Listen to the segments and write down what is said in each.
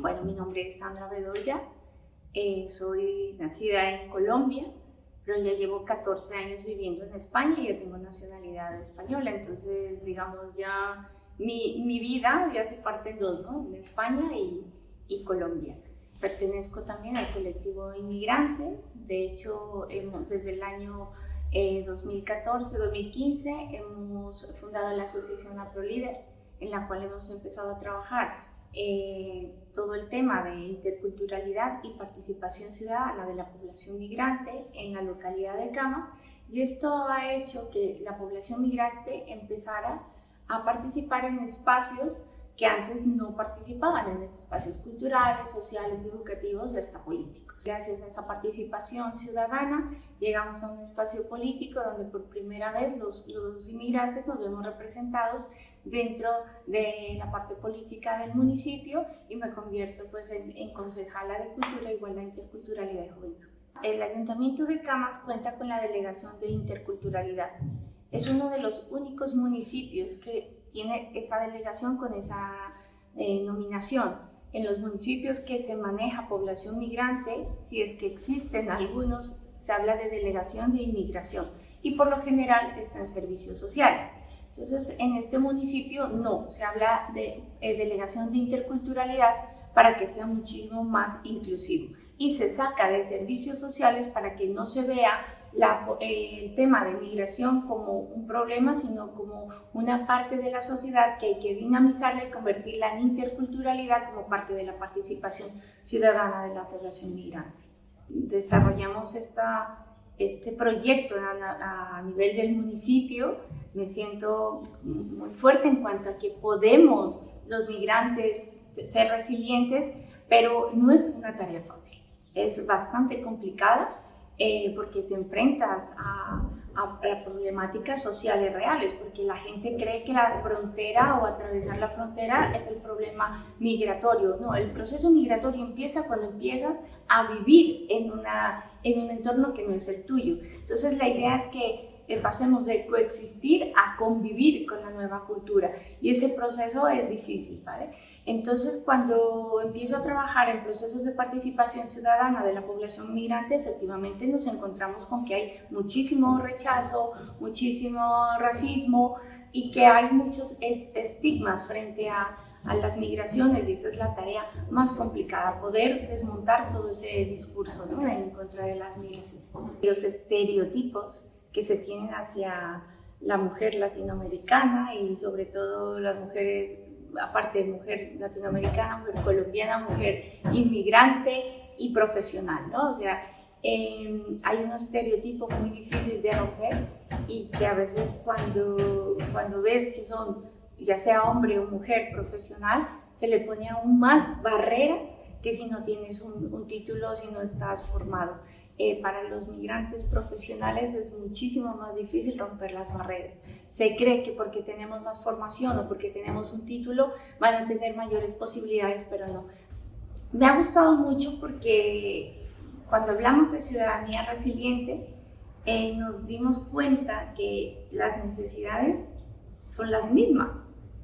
Bueno, mi nombre es Sandra Bedoya, eh, soy nacida en Colombia, pero ya llevo 14 años viviendo en España y ya tengo nacionalidad española, entonces digamos ya mi, mi vida ya se parte en dos, ¿no? En España y, y Colombia. Pertenezco también al colectivo inmigrante, de hecho hemos, desde el año 2014-2015 eh, hemos fundado la asociación AproLíder, en la cual hemos empezado a trabajar eh, todo el tema de interculturalidad y participación ciudadana de la población migrante en la localidad de Camas y esto ha hecho que la población migrante empezara a participar en espacios que antes no participaban en espacios culturales, sociales, educativos y hasta políticos. Gracias a esa participación ciudadana llegamos a un espacio político donde por primera vez los, los inmigrantes nos vemos representados dentro de la parte política del municipio y me convierto pues en, en concejala de Cultura, Igualdad, Interculturalidad y Juventud. El Ayuntamiento de Camas cuenta con la Delegación de Interculturalidad. Es uno de los únicos municipios que tiene esa delegación con esa eh, nominación. En los municipios que se maneja población migrante, si es que existen algunos, se habla de delegación de inmigración y por lo general está en servicios sociales. Entonces, en este municipio no, se habla de eh, delegación de interculturalidad para que sea muchísimo más inclusivo y se saca de servicios sociales para que no se vea eh, el tema de migración como un problema, sino como una parte de la sociedad que hay que dinamizarla y convertirla en interculturalidad como parte de la participación ciudadana de la población migrante. Desarrollamos esta este proyecto a, nivel del municipio, me siento muy fuerte en cuanto a que podemos los migrantes ser resilientes, pero no es una tarea fácil, es bastante complicada eh, porque te enfrentas a, a, problemáticas sociales reales, porque la gente cree que la frontera o atravesar la frontera es el problema migratorio. No, el proceso migratorio empieza cuando empiezas a vivir en, una, en un entorno que no es el tuyo. Entonces la idea es que pasemos de coexistir a convivir con la nueva cultura y ese proceso es difícil, ¿vale? Entonces, cuando empiezo a trabajar en procesos de participación ciudadana de la población migrante, efectivamente nos encontramos con que hay muchísimo rechazo, muchísimo racismo y que hay muchos estigmas frente a, a las migraciones y esa es la tarea más complicada, poder desmontar todo ese discurso ¿no? en contra de las migraciones. Los estereotipos que se tienen hacia la mujer latinoamericana y sobre todo las mujeres, aparte de mujer latinoamericana, mujer colombiana, mujer inmigrante y profesional, ¿no? O sea, em, hay un estereotipo muy difícil de romper y que a veces cuando, cuando ves que son, ya sea hombre o mujer profesional, se le pone aún más barreras que si no tienes un, un título, si no estás formado. Eh, para los migrantes profesionales es muchísimo más difícil romper las barreras. Se cree que porque tenemos más formación o porque tenemos un título van a tener mayores posibilidades, pero no. Me ha gustado mucho porque cuando hablamos de ciudadanía resiliente, eh, nos dimos cuenta que las necesidades son las mismas.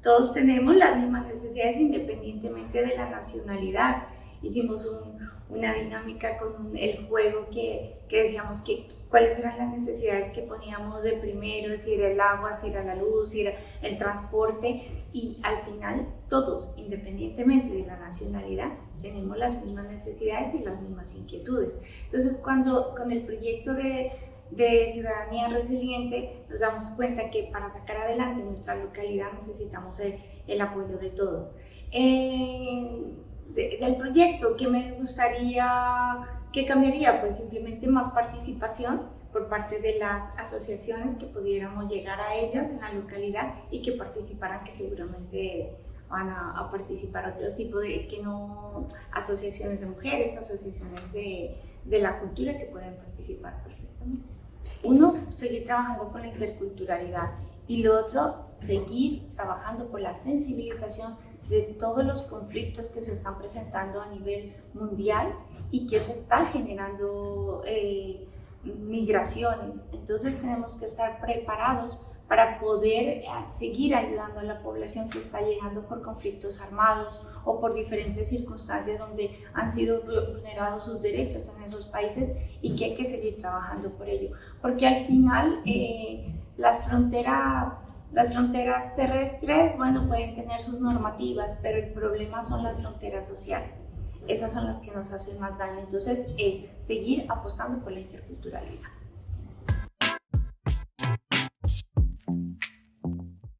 Todos tenemos las mismas necesidades independientemente de la nacionalidad. Hicimos un, una dinámica con el juego que, que, decíamos que cuáles eran las necesidades que poníamos de primero, si era el agua, si era la luz, si era el transporte y al final todos, independientemente de la nacionalidad, tenemos las mismas necesidades y las mismas inquietudes. Entonces cuando con el proyecto de, de ciudadanía resiliente nos damos cuenta que para sacar adelante nuestra localidad necesitamos el, el apoyo de todo. Eh, del proyecto, ¿qué me gustaría, qué cambiaría? Pues simplemente más participación por parte de las asociaciones que pudiéramos llegar a ellas en la localidad y que participaran, que seguramente van a, participar otro tipo de, que no, asociaciones de mujeres, asociaciones de, de la cultura que pueden participar perfectamente. Uno, seguir trabajando con la interculturalidad y lo otro, seguir trabajando por la sensibilización de todos los conflictos que se están presentando a nivel mundial y que eso está generando eh, migraciones. Entonces tenemos que estar preparados para poder eh, seguir ayudando a la población que está llegando por conflictos armados o por diferentes circunstancias donde han sido vulnerados sus derechos en esos países y que hay que seguir trabajando por ello. Porque al final eh, las fronteras las fronteras terrestres, bueno, pueden tener sus normativas, pero el problema son las fronteras sociales. Esas son las que nos hacen más daño. Entonces es seguir apostando por la interculturalidad.